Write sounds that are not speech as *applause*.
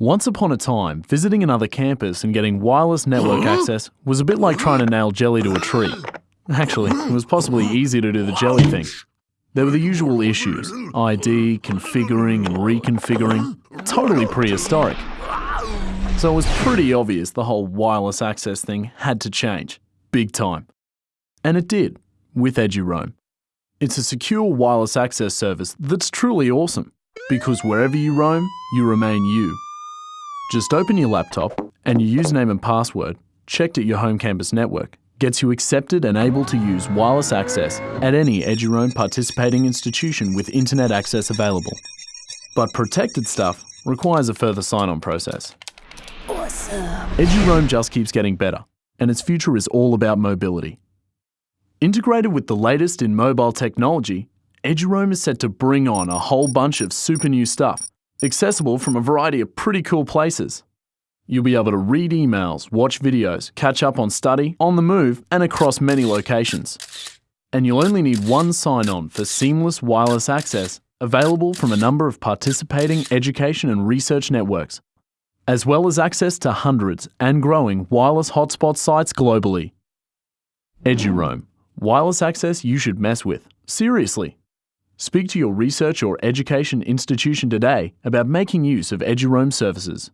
Once upon a time, visiting another campus and getting wireless network *gasps* access was a bit like trying to nail jelly to a tree. Actually, it was possibly easier to do the jelly thing. There were the usual issues ID, configuring and reconfiguring, totally prehistoric. So it was pretty obvious the whole wireless access thing had to change, big time. And it did, with EduRoam. It's a secure wireless access service that's truly awesome, because wherever you roam, you remain you. Just open your laptop and your username and password, checked at your home campus network, gets you accepted and able to use wireless access at any EduRoam participating institution with internet access available. But protected stuff requires a further sign-on process. Awesome. EduRoam just keeps getting better, and its future is all about mobility. Integrated with the latest in mobile technology, EduRoam is set to bring on a whole bunch of super new stuff accessible from a variety of pretty cool places. You'll be able to read emails, watch videos, catch up on study, on the move, and across many locations. And you'll only need one sign on for seamless wireless access available from a number of participating education and research networks, as well as access to hundreds and growing wireless hotspot sites globally. EduRoam, wireless access you should mess with. Seriously. Speak to your research or education institution today about making use of EduRoam services.